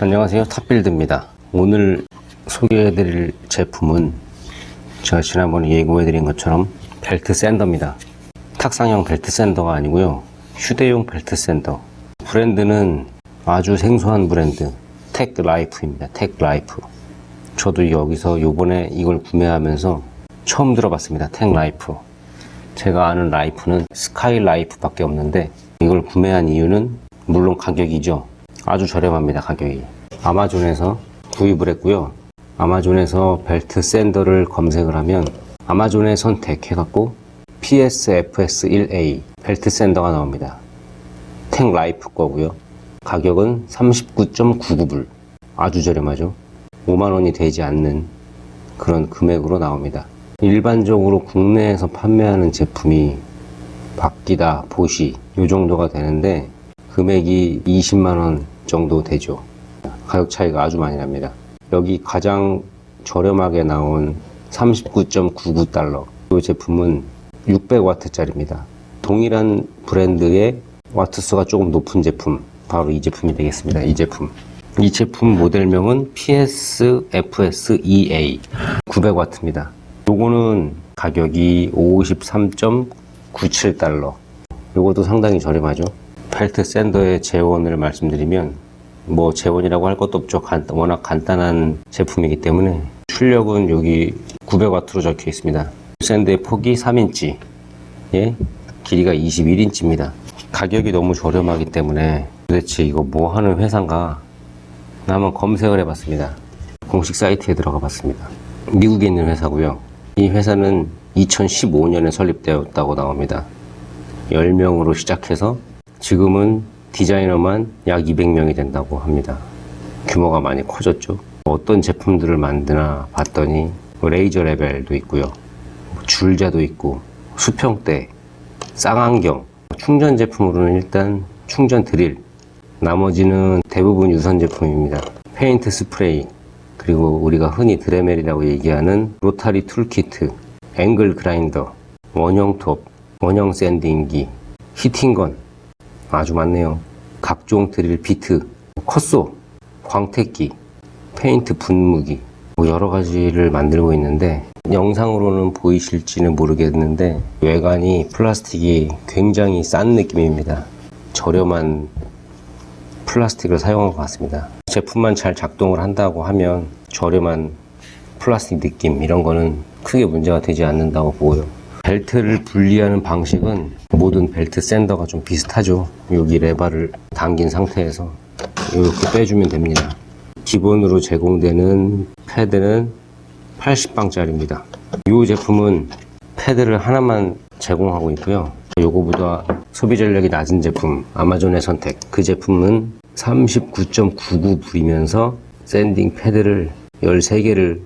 안녕하세요. 탑빌드입니다. 오늘 소개해드릴 제품은 제가 지난번에 예고해드린 것처럼 belt sander입니다. 탁상형 belt sander가 아니고요. 휴대용 belt sander. 브랜드는 아주 생소한 브랜드 텍 라이프입니다. 텍 라이프. 저도 여기서 요번에 이걸 구매하면서 처음 들어봤습니다. 텍 라이프. 제가 아는 라이프는 스카이 라이프 밖에 없는데 이걸 구매한 이유는 물론 가격이죠 아주 저렴합니다 가격이. 아마존에서 구입을 했고요. 아마존에서 belt sander를 검색을 하면 아마존에 선택해 갖고 PSFS1A belt sander가 나옵니다. 텍 라이프 거고요. 가격은 39.99불. 아주 저렴하죠. 5만원이 되지 않는 그런 금액으로 나옵니다. 일반적으로 국내에서 판매하는 제품이 바뀌다 보시 이 정도가 되는데 금액이 20만원 정도 되죠. 가격 차이가 아주 많이 납니다. 여기 가장 저렴하게 나온 39.99달러. 이 제품은 600와트 짜리입니다. 동일한 브랜드의 와트수가 조금 높은 제품. 바로 이 제품이 되겠습니다. 이 제품. 이 제품 모델명은 PSFS2A 900와트입니다. 요거는 가격이 53.97달러. 요것도 상당히 저렴하죠 벨트 샌더의 재원을 말씀드리면 뭐 재원이라고 할 것도 없죠. 간- 워낙 간단한 제품이기 때문에 출력은 여기 900와트로 적혀 있습니다. 샌드의 폭이 3인치 예? 길이가 21인치입니다. 가격이 너무 저렴하기 때문에 도대체 이거 뭐 하는 회사인가? 나 한번 검색을 해봤습니다. 공식 사이트에 들어가 봤습니다. 미국에 있는 회사고요. 이 회사는 2015년에 설립되었다고 나옵니다. 10명으로 시작해서 지금은 디자이너만 약 200명이 된다고 합니다. 규모가 많이 커졌죠. 어떤 제품들을 만드나 봤더니 뭐 레이저 레벨도 있고요. 뭐 줄자도 있고 수평대, 쌍안경, 충전 제품으로는 일단 충전 드릴, 나머지는 대부분 유선 제품입니다. 페인트 스프레이, 그리고 우리가 흔히 드레멜이라고 얘기하는 rotary tool kit, angle grinder, 원형 톱, 원형 sanding기, heating gun, 아주 많네요. 각종 드릴 bit, cut saw, 광택기, 페인트 분무기, 뭐 여러 가지를 만들고 있는데 영상으로는 보이실지는 모르겠는데 외관이 플라스틱이 굉장히 싼 느낌입니다. 저렴한 플라스틱을 사용한 것 같습니다. 제품만 잘 작동을 한다고 하면 저렴한 플라스틱 느낌 이런 거는 크게 문제가 되지 않는다고 보고요. 벨트를 분리하는 방식은 모든 벨트 샌더가 좀 비슷하죠. 여기 레바를 당긴 상태에서 이렇게 빼주면 됩니다. 기본으로 제공되는 패드는 80방짜리입니다. 이 제품은 패드를 하나만 제공하고 있고요. 요거보다 소비 전력이 낮은 제품 아마존의 선택 그 제품은 39.99불이면서 sanding 패드를 13개를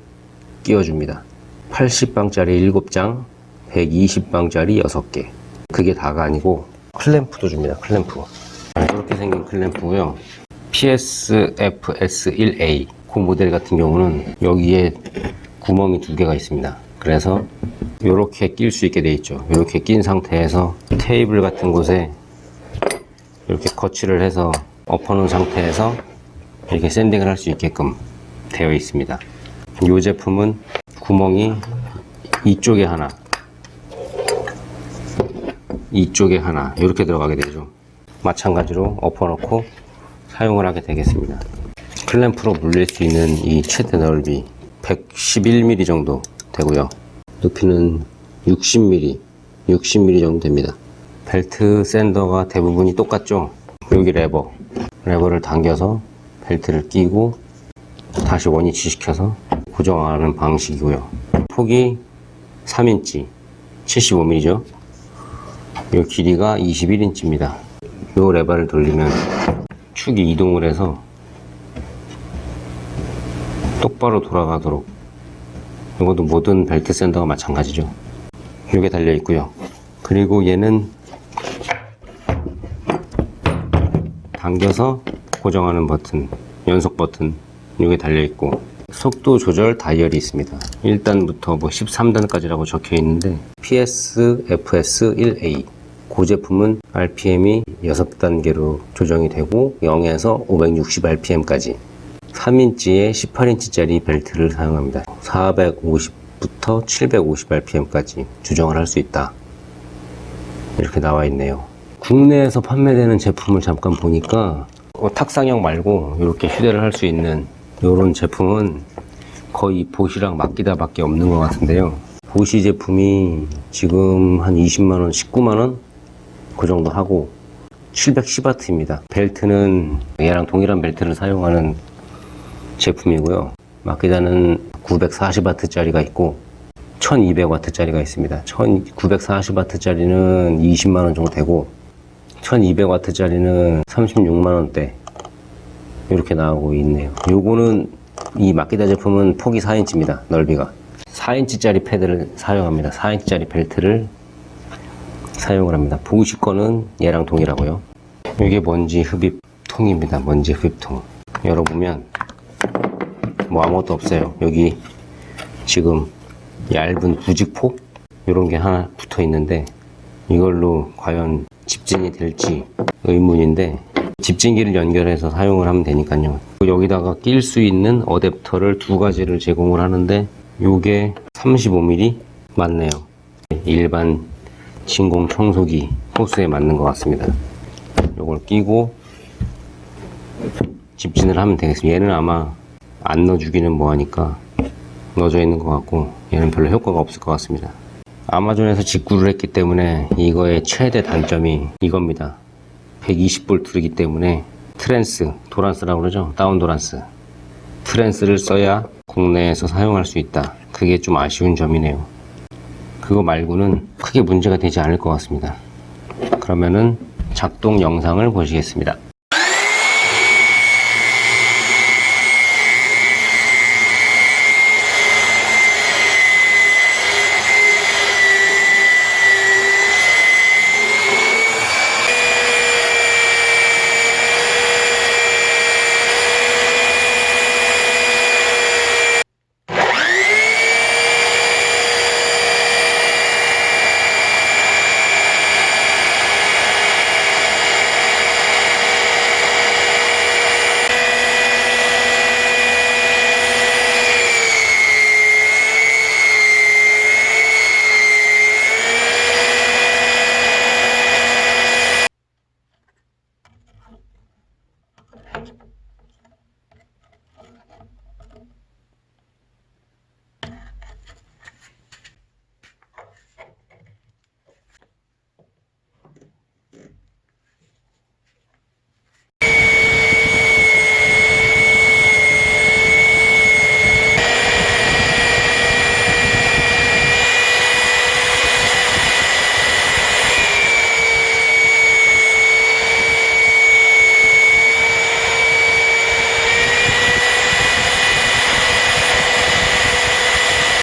끼워줍니다. 80방짜리 7장 120방짜리 6개. 그게 다가 아니고 클램프도 줍니다 클램프. 이렇게 생긴 클램프고요. PSFS1A 그 모델 같은 경우는 여기에 구멍이 두 개가 있습니다. 그래서 이렇게 낄 수 있게 되어 있죠. 이렇게 낀 상태에서 테이블 같은 곳에 이렇게 거치를 해서 엎어놓은 상태에서 이렇게 샌딩을 할 수 있게끔 되어 있습니다. 이 제품은 구멍이 이쪽에 하나 이쪽에 하나 이렇게 들어가게 되죠. 마찬가지로 엎어놓고 사용을 하게 되겠습니다. 클램프로 물릴 수 있는 이 최대 넓이 111mm 정도 되고요. 높이는 60mm 60mm 정도 됩니다. belt sander가 대부분이 똑같죠? 여기 레버. 레버를 당겨서 벨트를 끼고 다시 원위치 시켜서 고정하는 방식이고요. 폭이 3인치 75mm죠 이 길이가 21인치입니다. 이 레버를 돌리면 축이 이동을 해서 똑바로 돌아가도록 이것도 모든 벨트 샌더가 마찬가지죠. 이게 달려 있고요. 그리고 얘는 당겨서 고정하는 버튼, 연속 버튼 이게 달려 있고 속도 조절 다이얼이 있습니다. 1단부터 뭐 13단까지라고 적혀 있는데 PSFS1A 그 제품은 RPM이 6단계로 조정이 되고 0에서 560 RPM까지 3인치에 18인치짜리 벨트를 사용합니다. 450부터 750rpm까지 조정을 할 수 있다. 이렇게 나와 있네요. 국내에서 판매되는 제품을 잠깐 보니까 어, 탁상형 말고 이렇게 휴대를 할 수 있는 이런 제품은 거의 보시랑 맡기다 밖에 없는 것 같은데요. 보시 제품이 지금 한 20만원, 19만원? 그 정도 하고 710W입니다. 벨트는 얘랑 동일한 벨트를 사용하는 제품이고요. 마키다는 940W짜리가 있고 1200W짜리가 있습니다. 940W짜리는 20만원 정도 되고 1200W짜리는 36만원대 이렇게 나오고 있네요. 요거는 이 마키다 제품은 폭이 4인치입니다. 넓이가 4인치 짜리 패드를 사용합니다. 4인치 짜리 벨트를 사용을 합니다. 보시 거는 얘랑 동일하고요. 이게 먼지 흡입통입니다. 먼지 흡입통. 열어보면 뭐 아무것도 없어요. 여기 지금 얇은 부직포 이런 게 하나 붙어 있는데 이걸로 과연 집진이 될지 의문인데 집진기를 연결해서 사용을 하면 되니까요. 여기다가 낄 수 있는 어댑터를 두 가지를 제공을 하는데 요게 35mm 맞네요. 일반 진공 청소기 호스에 맞는 것 같습니다. 요걸 끼고 집진을 하면 되겠습니다. 얘는 아마 안 넣어주기는 뭐하니까 넣어져 있는 것 같고 얘는 별로 효과가 없을 것 같습니다. 아마존에서 직구를 했기 때문에 이거의 최대 단점이 이겁니다. 120V이기 때문에 트랜스, 도란스라고 그러죠? 다운 도란스. 트랜스를 써야 국내에서 사용할 수 있다. 그게 좀 아쉬운 점이네요. 그거 말고는 크게 문제가 되지 않을 것 같습니다. 그러면은 작동 영상을 보시겠습니다.